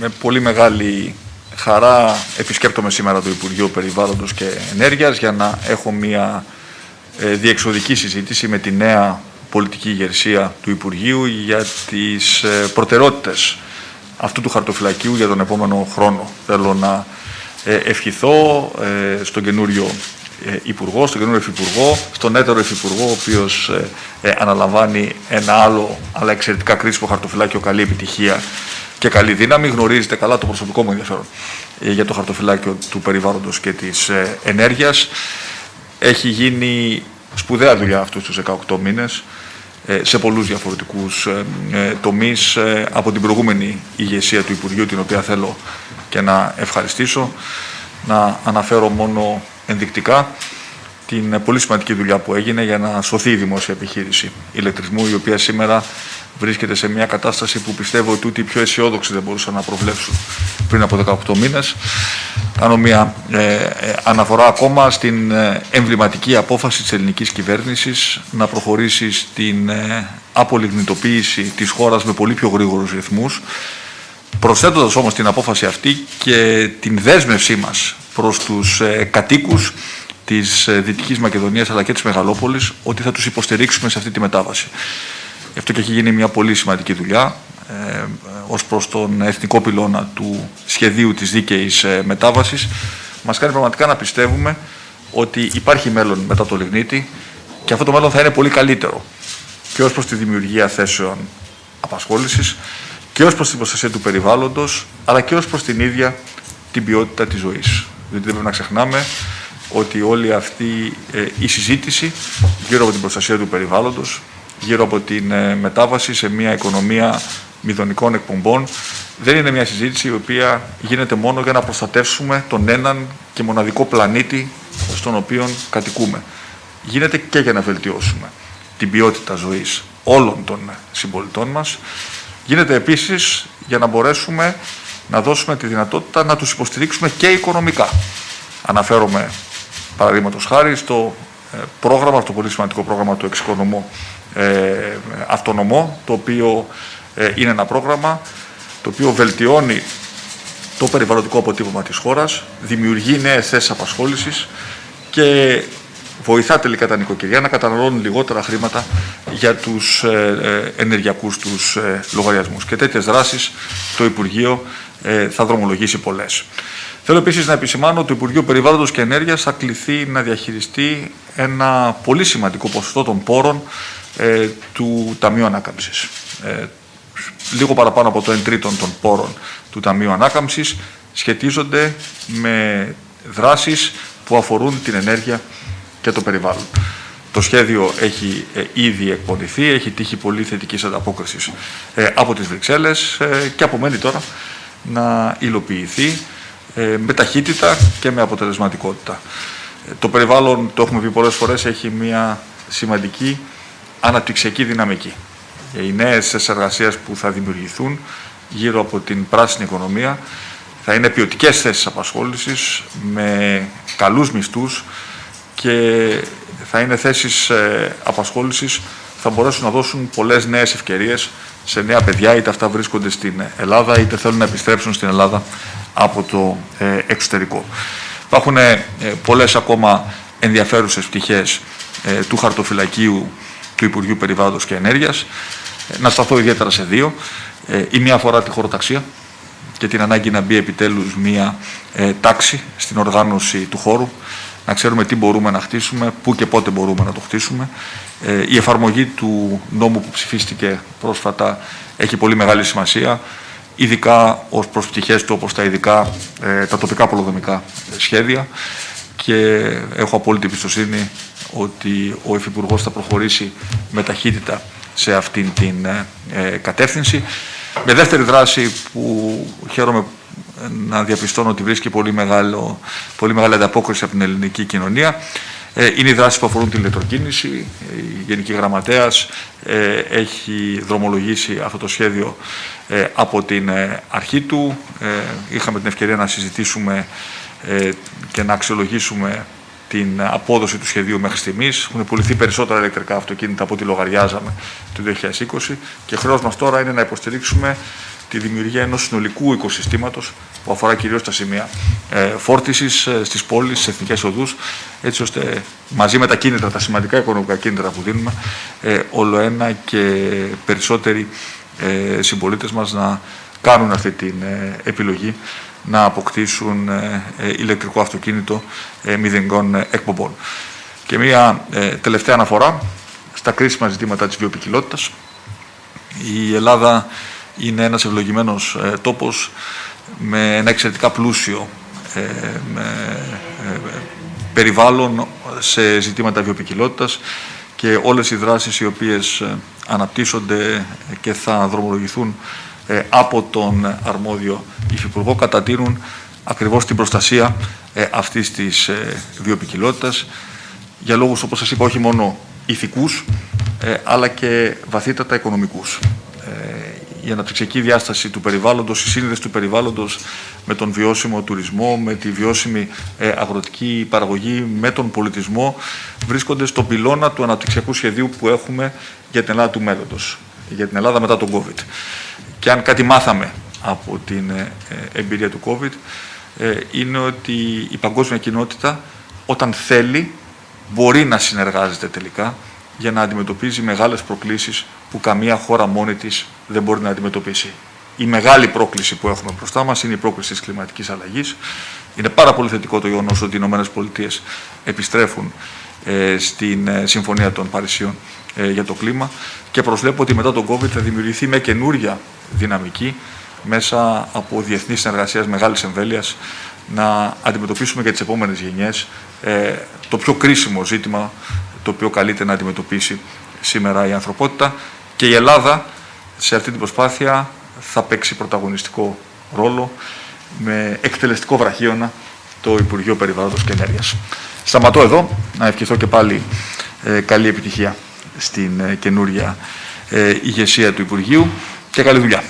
με πολύ μεγάλη χαρά επισκέπτομαι σήμερα το Υπουργείο Περιβάλλοντος και Ενέργειας για να έχω μια ε, διεξοδική συζήτηση με τη νέα πολιτική ηγεσία του Υπουργείου για τις ε, προτεραιότητες αυτού του χαρτοφυλακίου για τον επόμενο χρόνο. Θέλω να ε, ευχηθώ στον καινούριο Υπουργό, στον καινούριο Υφυπουργό, στον έτερο Υφυπουργό, ο οποίος αναλαμβάνει ένα άλλο αλλά εξαιρετικά κρίσιμο χαρτοφυλάκιο, καλή επιτυχία και καλή δύναμη. Γνωρίζετε καλά το προσωπικό μου ενδιαφέρον για το χαρτοφυλάκιο του περιβάλλοντος και της ενέργειας. Έχει γίνει σπουδαία δουλειά αυτούς τους 18 μήνες ε, σε πολλούς διαφορετικούς ε, ε, τομείς από την προηγούμενη ηγεσία του Υπουργείου, την οποία θέλω και να ευχαριστήσω. Να αναφέρω μόνο ενδεικτικά την πολύ σημαντική δουλειά που έγινε για να σωθεί η δημόσια επιχείρηση ηλεκτρισμού, η οποία σήμερα βρίσκεται σε μια κατάσταση που πιστεύω ότι ούτε οι πιο αισιόδοξοι δεν μπορούσαν να προβλέψουν πριν από 18 μήνες. Κάνω μια ε, ε, αναφορά ακόμα στην ε, εμβληματική απόφαση της ελληνικής κυβέρνησης να προχωρήσει στην ε, απολιγνητοποίηση της χώρας με πολύ πιο γρήγορους ρυθμούς, προσθέτοντας όμως την απόφαση αυτή και την δέσμευσή μας προς τους ε, κατοίκους της Δυτικής Μακεδονίας αλλά και της Μεγαλόπολης ότι θα τους υποστηρίξουμε σε αυτή τη μετάβαση. Γι' αυτό και έχει γίνει μια πολύ σημαντική δουλειά ε, ως προς τον εθνικό πυλώνα του σχεδίου της δίκαιης ε, μετάβασης. Μας κάνει πραγματικά να πιστεύουμε ότι υπάρχει μέλλον μετά το Λιγνίτη και αυτό το μέλλον θα είναι πολύ καλύτερο και ως προς τη δημιουργία θέσεων απασχόλησης και ως προς την προστασία του περιβάλλοντος αλλά και ως προς την ίδια την ποιότητα της ζωής. Διότι δεν πρέπει να ξεχνάμε ότι όλη αυτή ε, η συζήτηση γύρω από την προστασία του περιβάλλοντος γύρω από την ε, μετάβαση σε μια οικονομία μηδονικών εκπομπών δεν είναι μια συζήτηση η οποία γίνεται μόνο για να προστατεύσουμε τον έναν και μοναδικό πλανήτη στον οποίο κατοικούμε. Γίνεται και για να βελτιώσουμε την ποιότητα ζωής όλων των συμπολιτών μας. Γίνεται επίσης για να μπορέσουμε να δώσουμε τη δυνατότητα να τους υποστηρίξουμε και οικονομικά. Αναφέρομαι παραδείγματος χάρη στο ε, πρόγραμμα, το πολύ σημαντικό πρόγραμμα του εξοικονομού ε, αυτονομό, το οποίο ε, είναι ένα πρόγραμμα το οποίο βελτιώνει το περιβαλλοντικό αποτύπωμα της χώρας, δημιουργεί νέες θέσεις απασχόλησης και βοηθά τελικά τα νοικοκυριά να καταναλώνουν λιγότερα χρήματα για τους ε, ενεργειακούς τους λογαριασμούς. Και τέτοιες δράσεις το Υπουργείο θα δρομολογήσει πολλές. Θέλω επίσης να επισημάνω ότι το Υπουργείο Περιβάλλοντος και Ενέργειας θα κληθεί να διαχειριστεί ένα πολύ σημαντικό ποσοστό των πόρων ε, του Ταμείου Ανάκαμψης. Ε, λίγο παραπάνω από το 1 τρίτο των πόρων του Ταμείου Ανάκαμψης σχετίζονται με δράσεις που αφορούν την ενέργεια και το περιβάλλον. Το σχέδιο έχει ε, ήδη εκπονηθεί, έχει τύχει πολύ θετικής ανταπόκρισης ε, από τις Βρυξέλλες ε, και απομένει τώρα να υλοποιηθεί με ταχύτητα και με αποτελεσματικότητα. Το περιβάλλον, το έχουμε πει πολλές φορές, έχει μια σημαντική αναπτυξιακή δυναμική. Οι νέες εργασίας που θα δημιουργηθούν γύρω από την πράσινη οικονομία θα είναι ποιοτικές θέσεις απασχόλησης με καλούς μισθούς και θα είναι θέσεις ε, απασχόλησης θα μπορέσουν να δώσουν πολλές νέες ευκαιρίες σε νέα παιδιά, είτε αυτά βρίσκονται στην Ελλάδα, είτε θέλουν να επιστρέψουν στην Ελλάδα από το ε, εξωτερικό. Υπάρχουν ε, πολλές ακόμα ενδιαφέρουσες πτυχές του χαρτοφυλακίου του Υπουργείου Περιβάλλοντος και Ενέργειας. Ε, να σταθώ ιδιαίτερα σε δύο. Ε, η μία αφορά τη χωροταξία και την ανάγκη να μπει επιτέλους μία ε, τάξη στην οργάνωση του χώρου, να ξέρουμε τι μπορούμε να χτίσουμε, πού και πότε μπορούμε να το χτίσουμε. η εφαρμογή του νόμου που ψηφίστηκε πρόσφατα έχει πολύ μεγάλη σημασία, ειδικά ως προς πτυχές του όπως τα, ειδικά, τα τοπικά πολυδομικά σχέδια και έχω απόλυτη εμπιστοσύνη ότι ο Υφυπουργός θα προχωρήσει με ταχύτητα σε αυτήν την ε, ε, κατεύθυνση. Με δεύτερη δράση που χαίρομαι να διαπιστώνω ότι βρίσκει πολύ, μεγάλο, πολύ μεγάλη ανταπόκριση από την ελληνική κοινωνία ε, είναι οι δράσεις που αφορούν την ηλεκτροκίνηση. Η Γενική Γραμματέας έχει δρομολογήσει αυτό το σχέδιο από την αρχή του. Είχαμε την ευκαιρία να συζητήσουμε και να αξιολογήσουμε την απόδοση του σχεδίου μέχρι στιγμής. Έχουν πουληθεί περισσότερα ηλεκτρικά αυτοκίνητα από ό,τι λογαριάζαμε το 2020 και χρέος μας τώρα είναι να υποστηρίξουμε τι τη δημιουργία ενός συνολικού οικοσυστήματος που αφορά κυρίως τα σημεία ε, φόρτισης ε, στις πόλεις, στις εθνικές οδούς, έτσι ώστε μαζί με τα κίνητρα, τα σημαντικά οικονομικά κίνητρα που δίνουμε, ε, όλο ένα και περισσότεροι ε, συμπολίτες μας να κάνουν αυτή την ε, επιλογή να αποκτήσουν ε, ε, ηλεκτρικό αυτοκίνητο μηδενικών εκπομπών. Και μία τελευταία αναφορά στα κρίσιμα ζητήματα της βιοπικιλότητας. Η Ελλάδα είναι ένας ευλογημένος τόπος με ένα εξαιρετικά πλούσιο με, περιβάλλον σε ζητήματα βιοπικιλότητας και όλες οι δράσεις οι οποίες αναπτύσσονται και θα δρομολογηθούν ε, από τον αρμόδιο υφυπουργό κατατείνουν ακριβώς την προστασία ε, αυτής της ε, βιοπικιλότητας για λόγους, όπως σας είπα, όχι μόνο ηθικούς, αλλά και βαθύτατα οικονομικούς. Η αναπτυξιακή διάσταση του περιβάλλοντος, η σύνδεση του περιβάλλοντος με τον βιώσιμο τουρισμό, με τη βιώσιμη αγροτική παραγωγή, με τον πολιτισμό, βρίσκονται στον πυλώνα του αναπτυξιακού σχεδίου που έχουμε για την Ελλάδα του μέλλοντος, για την Ελλάδα μετά τον COVID. Και αν κάτι μάθαμε από την ε, εμπειρία του COVID, ε, είναι ότι η παγκόσμια κοινότητα όταν θέλει μπορεί να συνεργάζεται τελικά για να αντιμετωπίζει μεγάλες προκλήσεις που καμία χώρα μόνη της δεν μπορεί να αντιμετωπίσει. Η μεγάλη πρόκληση που έχουμε μπροστά μας είναι η πρόκληση της κλιματικής αλλαγής. Είναι πάρα πολύ θετικό το γεγονός ότι οι ΗΠΑ επιστρέφουν ε, στην Συμφωνία των Παρισιών για το κλίμα και προσβλέπω ότι μετά τον COVID θα δημιουργηθεί με καινούρια δυναμική μέσα από διεθνή συνεργασία μεγάλης εμβέλειας να αντιμετωπίσουμε για τις επόμενες γενιές ε, το πιο κρίσιμο ζήτημα το οποίο καλείται να αντιμετωπίσει σήμερα η ανθρωπότητα και η Ελλάδα σε αυτή την προσπάθεια θα παίξει πρωταγωνιστικό ρόλο με εκτελεστικό βραχίωνα το Υπουργείο Περιβάλλοντος και Ενέργειας. Σταματώ εδώ, να ευχηθώ και πάλι ε, καλή επιτυχία στην ε, καινούρια ηγεσία του Υπουργείου και καλή δουλειά.